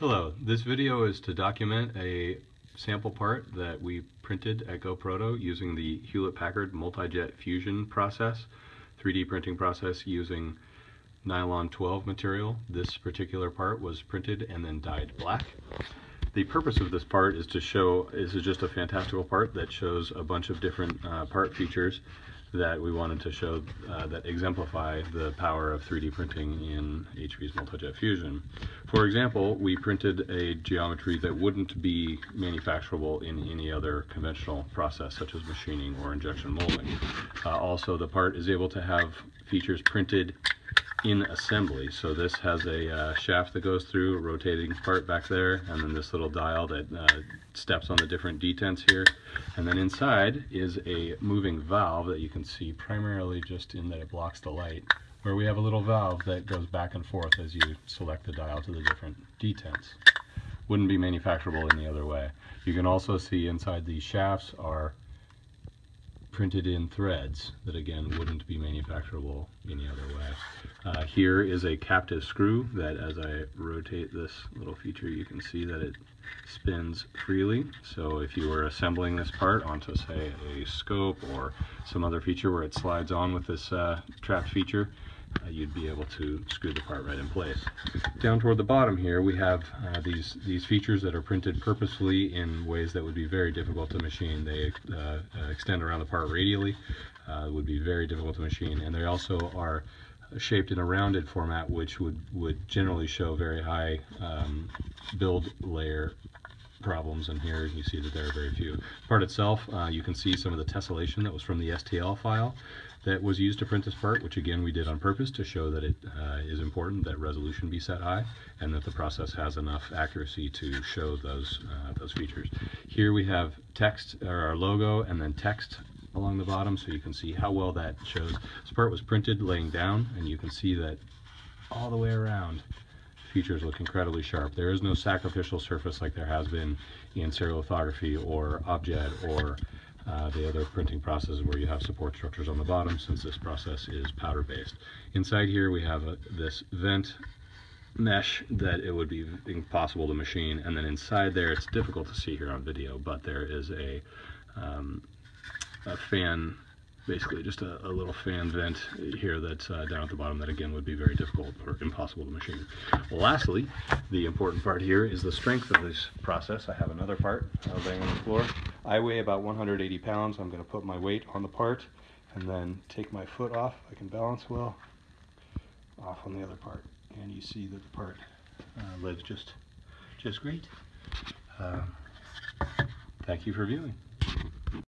Hello, this video is to document a sample part that we printed at GoProto using the Hewlett-Packard Multi-Jet Fusion process, 3D printing process using nylon 12 material. This particular part was printed and then dyed black. The purpose of this part is to show, this is just a fantastical part that shows a bunch of different uh, part features that we wanted to show uh, that exemplify the power of 3D printing in HP's Multi-Jet Fusion. For example, we printed a geometry that wouldn't be manufacturable in any other conventional process such as machining or injection molding. Uh, also, the part is able to have features printed in assembly. So this has a uh, shaft that goes through, a rotating part back there, and then this little dial that uh, steps on the different detents here. And then inside is a moving valve that you can see primarily just in that it blocks the light, where we have a little valve that goes back and forth as you select the dial to the different detents. Wouldn't be manufacturable any other way. You can also see inside these shafts are printed in threads that again wouldn't be manufacturable any other way. Uh, here is a captive screw that as I rotate this little feature you can see that it spins freely. So if you were assembling this part onto say a scope or some other feature where it slides on with this uh, trapped feature, uh, you'd be able to screw the part right in place. Down toward the bottom here we have uh, these these features that are printed purposefully in ways that would be very difficult to machine. They uh, uh extend around the part radially, uh, would be very difficult to machine, and they also are shaped in a rounded format which would, would generally show very high um, build layer problems and here you see that there are very few. Part itself, uh, you can see some of the tessellation that was from the STL file that was used to print this part, which again we did on purpose to show that it uh, is important that resolution be set high and that the process has enough accuracy to show those, uh, those features. Here we have text, or our logo, and then text along the bottom so you can see how well that shows. This part was printed laying down and you can see that all the way around features look incredibly sharp. There is no sacrificial surface like there has been in stereolithography or objet or uh, the other printing processes where you have support structures on the bottom since this process is powder based. Inside here we have a, this vent mesh that it would be impossible to machine and then inside there it's difficult to see here on video but there is a, um, a fan basically just a, a, little fan vent here that's uh, down at the bottom that again would be very difficult or impossible to machine. Lastly, the important part here is the strength of this process. I have another part laying on the floor. I weigh about 180 pounds. I'm going to put my weight on the part and then take my foot off. I can balance well off on the other part. And you see that the part uh, lives just, just great. Uh, thank you for viewing.